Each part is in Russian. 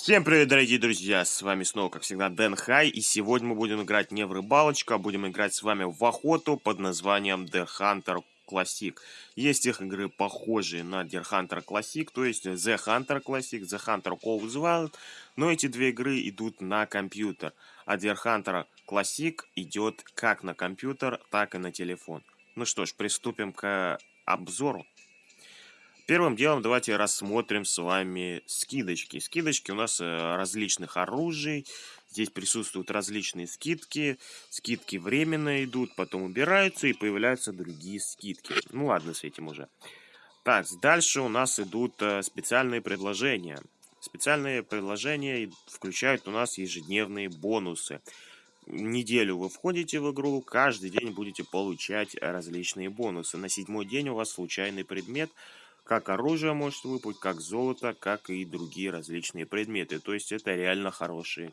Всем привет, дорогие друзья! С вами снова, как всегда, Дэн Хай, и сегодня мы будем играть не в рыбалочку, а будем играть с вами в охоту под названием The Hunter Classic. Есть их игры, похожие на The Hunter Classic, то есть The Hunter Classic, The Hunter Calls Wild, но эти две игры идут на компьютер, а The Hunter Classic идет как на компьютер, так и на телефон. Ну что ж, приступим к обзору. Первым делом давайте рассмотрим с вами скидочки. Скидочки у нас э, различных оружий. Здесь присутствуют различные скидки. Скидки временно идут, потом убираются и появляются другие скидки. Ну ладно с этим уже. Так, дальше у нас идут э, специальные предложения. Специальные предложения включают у нас ежедневные бонусы. Неделю вы входите в игру, каждый день будете получать различные бонусы. На седьмой день у вас случайный предмет – как оружие может выпасть, как золото, как и другие различные предметы. То есть это реально хороший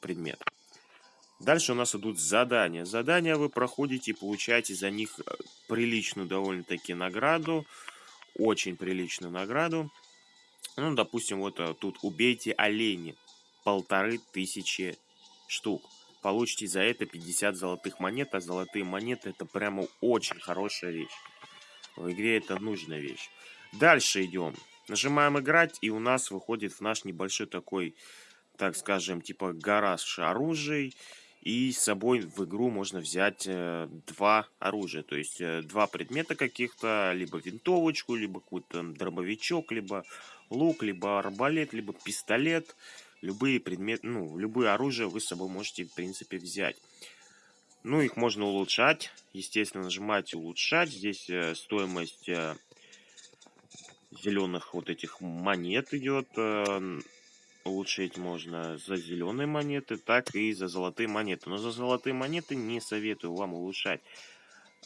предмет. Дальше у нас идут задания. Задания вы проходите и получаете за них э, приличную довольно-таки награду. Очень приличную награду. Ну, допустим, вот э, тут убейте оленей. Полторы тысячи штук. Получите за это 50 золотых монет, а золотые монеты это прямо очень хорошая вещь. В игре это нужная вещь. Дальше идем. Нажимаем играть, и у нас выходит в наш небольшой такой, так скажем, типа гараж оружий. И с собой в игру можно взять э, два оружия, то есть э, два предмета каких-то, либо винтовочку, либо какой-то дробовичок, либо лук, либо арбалет, либо пистолет. Любые предметы, ну, любые оружия вы с собой можете, в принципе, взять. Ну, их можно улучшать. Естественно, нажимаете улучшать. Здесь э, стоимость э, зеленых вот этих монет идет. Э, улучшить можно за зеленые монеты, так и за золотые монеты. Но за золотые монеты не советую вам улучшать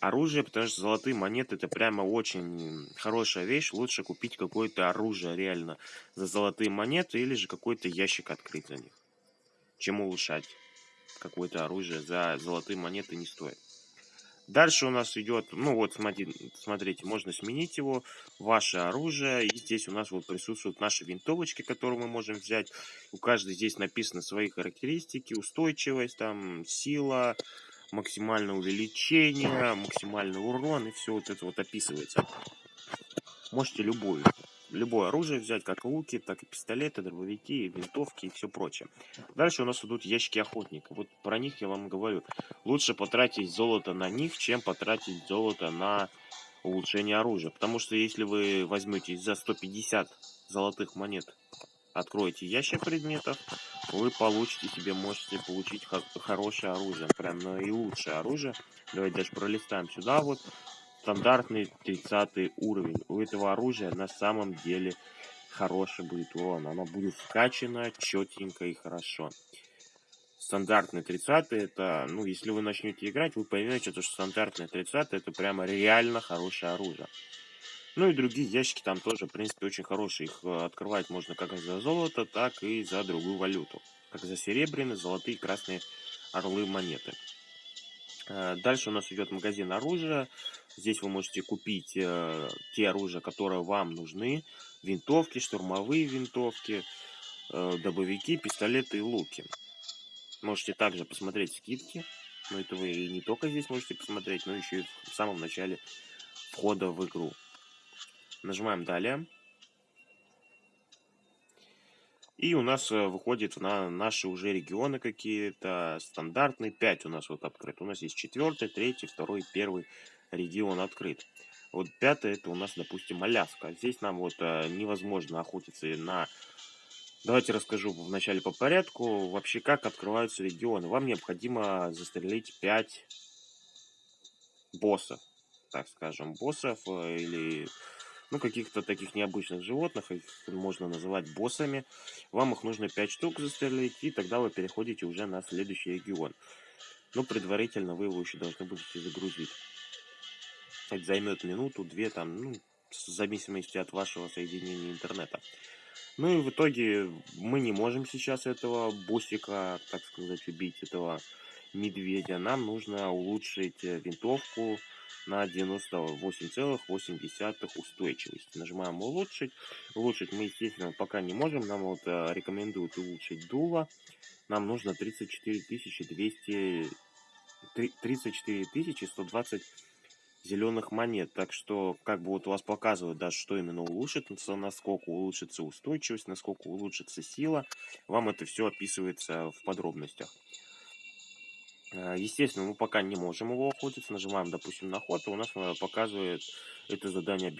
оружие, потому что золотые монеты это прямо очень хорошая вещь. Лучше купить какое-то оружие реально за золотые монеты или же какой-то ящик открыть за них, чем улучшать какое-то оружие за золотые монеты не стоит. Дальше у нас идет, ну вот, смотрите, смотрите, можно сменить его, ваше оружие. И здесь у нас вот присутствуют наши винтовочки, которые мы можем взять. У каждой здесь написаны свои характеристики, устойчивость, там, сила, максимальное увеличение, максимальный урон, и все вот это вот описывается. Можете любую любое оружие взять, как луки, так и пистолеты, дробовики, винтовки и все прочее. Дальше у нас идут ящики охотника. Вот про них я вам говорю. Лучше потратить золото на них, чем потратить золото на улучшение оружия. Потому что если вы возьмете за 150 золотых монет, откроете ящик предметов, вы получите себе, можете получить хорошее оружие. Прям наилучшее оружие. Давайте даже пролистаем сюда вот стандартный 30 уровень. У этого оружия на самом деле хороший будет урон. Оно будет вкачано четенько и хорошо. Стандартный 30 это, ну, если вы начнете играть, вы поймете, что стандартный 30 это прямо реально хорошее оружие. Ну и другие ящики там тоже, в принципе, очень хорошие. Их э, открывать можно как за золото, так и за другую валюту. Как за серебряные, золотые, красные орлы монеты. Э, дальше у нас идет магазин оружия. Здесь вы можете купить э, те оружия, которые вам нужны. Винтовки, штурмовые винтовки, э, добовики, пистолеты и луки. Можете также посмотреть скидки. Но это вы и не только здесь можете посмотреть, но еще и в самом начале входа в игру. Нажимаем «Далее». И у нас э, выходит на наши уже регионы какие-то стандартные. 5 у нас вот открыт. У нас есть четвертый, третий, второй, первый регион открыт. Вот пятый это у нас, допустим, Аляска. Здесь нам вот э, невозможно охотиться на... Давайте расскажу вначале по порядку. Вообще, как открываются регионы. Вам необходимо застрелить 5 боссов. Так скажем, боссов э, или ну, каких-то таких необычных животных, их можно называть боссами. Вам их нужно 5 штук застрелить, и тогда вы переходите уже на следующий регион. Но предварительно вы его еще должны будете загрузить. Это займет минуту, две, там, ну, в зависимости от вашего соединения интернета. Ну и в итоге мы не можем сейчас этого боссика, так сказать, убить, этого медведя. Нам нужно улучшить винтовку, на 98,8 устойчивости. Нажимаем улучшить. Улучшить мы, естественно, пока не можем. Нам вот э, рекомендуют улучшить дуло. Нам нужно 34 200... 34 120 зеленых монет. Так что, как бы вот у вас показывают, да, что именно улучшится, насколько улучшится устойчивость, насколько улучшится сила. Вам это все описывается в подробностях. Э, естественно, мы пока не можем его охотиться. Нажимаем, допустим, на охоту. У нас э, показывает, это задание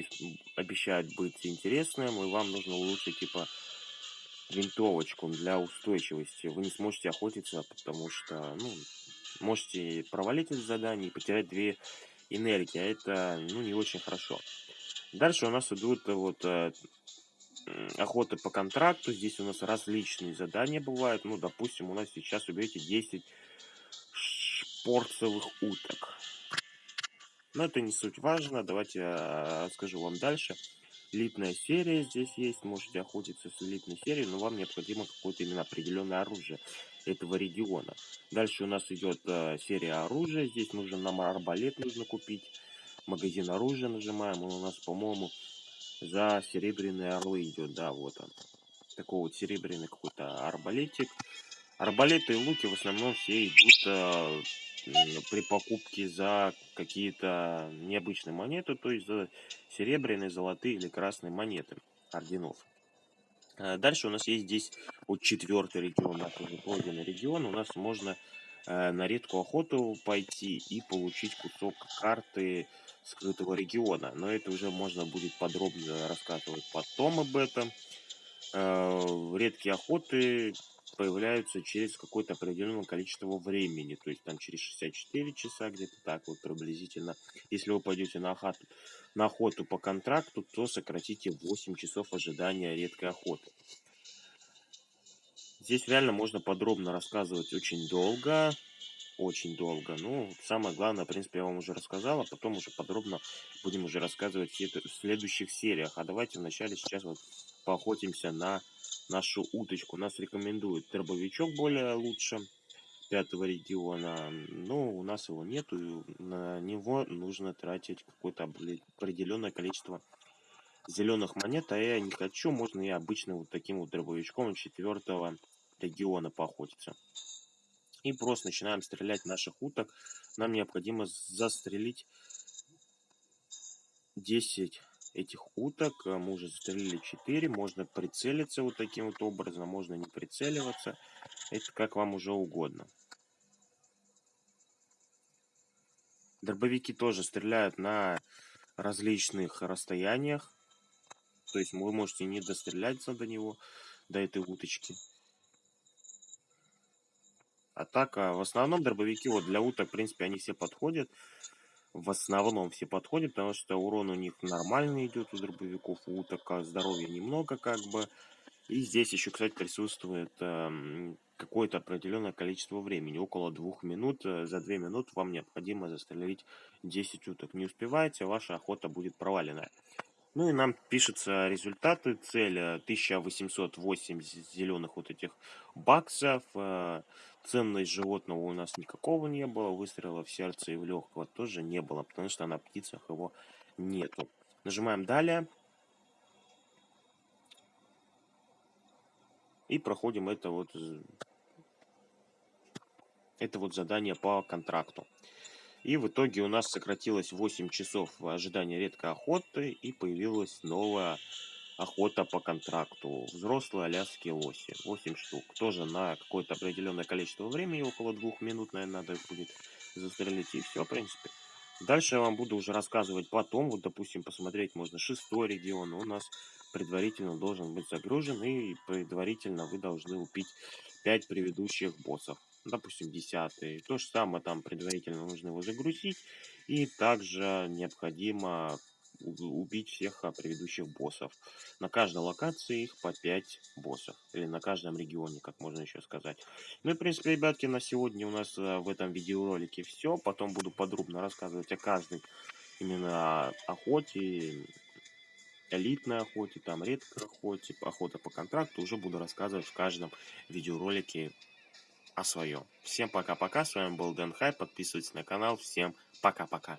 обещает быть интересным. И вам нужно улучшить, типа, винтовочку для устойчивости. Вы не сможете охотиться, потому что, ну, можете провалить это задание и потерять две энергии. А это, ну, не очень хорошо. Дальше у нас идут вот э, охота по контракту. Здесь у нас различные задания бывают. Ну, допустим, у нас сейчас убейте 10 порцевых уток. Но это не суть важно. Давайте я расскажу вам дальше. Элитная серия здесь есть. Можете охотиться с элитной серией, но вам необходимо какое-то именно определенное оружие этого региона. Дальше у нас идет э, серия оружия. Здесь нужно нам арбалет нужно купить. Магазин оружия нажимаем. Он у нас, по-моему, за серебряные орлы идет. Да, вот он. Такой вот серебряный какой-то арбалетик. Арбалеты и луки в основном все идут э, при покупке за какие-то необычные монеты, то есть за серебряные, золотые или красные монеты орденов. А дальше у нас есть здесь вот четвертый регион, наш уже пройденный регион. У нас можно э, на редкую охоту пойти и получить кусок карты скрытого региона. Но это уже можно будет подробно рассказывать потом об этом. Э, редкие охоты появляются через какое-то определенное количество времени, то есть там через 64 часа где-то так вот приблизительно. Если вы пойдете на охоту, на охоту по контракту, то сократите 8 часов ожидания редкой охоты. Здесь реально можно подробно рассказывать очень долго, очень долго. Ну, самое главное, в принципе, я вам уже рассказал, а потом уже подробно будем уже рассказывать в следующих сериях. А давайте вначале сейчас вот поохотимся на нашу уточку. Нас рекомендует дробовичок более лучше пятого региона, но у нас его нету, на него нужно тратить какое-то определенное количество зеленых монет, а я не хочу, можно и обычным вот таким вот дробовичком четвертого региона поохотиться. И просто начинаем стрелять наших уток. Нам необходимо застрелить 10 этих уток. Э, мы уже застрелили 4. Можно прицелиться вот таким вот образом, можно не прицеливаться. Это как вам уже угодно. Дробовики тоже стреляют на различных расстояниях. То есть вы можете не достреляться до него, до этой уточки. А так, а в основном дробовики вот для уток, в принципе, они все подходят в основном все подходят, потому что урон у них нормальный идет у дробовиков, у уток здоровья немного как бы. И здесь еще, кстати, присутствует э, какое-то определенное количество времени, около двух минут. Э, за две минуты вам необходимо застрелить 10 уток. Не успеваете, ваша охота будет провалена. Ну и нам пишутся результаты. Цель 1808 зеленых вот этих баксов. Э, ценность животного у нас никакого не было. Выстрела в сердце и в легкого тоже не было, потому что на птицах его нету. Нажимаем далее. И проходим это вот, это вот задание по контракту. И в итоге у нас сократилось 8 часов ожидания редкой охоты и появилась новая охота по контракту. Взрослые аляские лоси. 8 штук. Тоже на какое-то определенное количество времени, около двух минут, наверное, надо будет застрелить. И все, в принципе. Дальше я вам буду уже рассказывать потом. Вот, допустим, посмотреть можно шестой регион. У нас предварительно должен быть загружен. И предварительно вы должны убить 5 предыдущих боссов допустим, 10. То же самое там предварительно нужно его загрузить. И также необходимо убить всех а, предыдущих боссов. На каждой локации их по 5 боссов. Или на каждом регионе, как можно еще сказать. Ну и, в принципе, ребятки, на сегодня у нас а, в этом видеоролике все. Потом буду подробно рассказывать о каждой именно охоте, элитной охоте, там редкой охоте, охота по контракту. Уже буду рассказывать в каждом видеоролике о своем. Всем пока-пока, с вами был Дэн Хай, подписывайтесь на канал, всем пока-пока.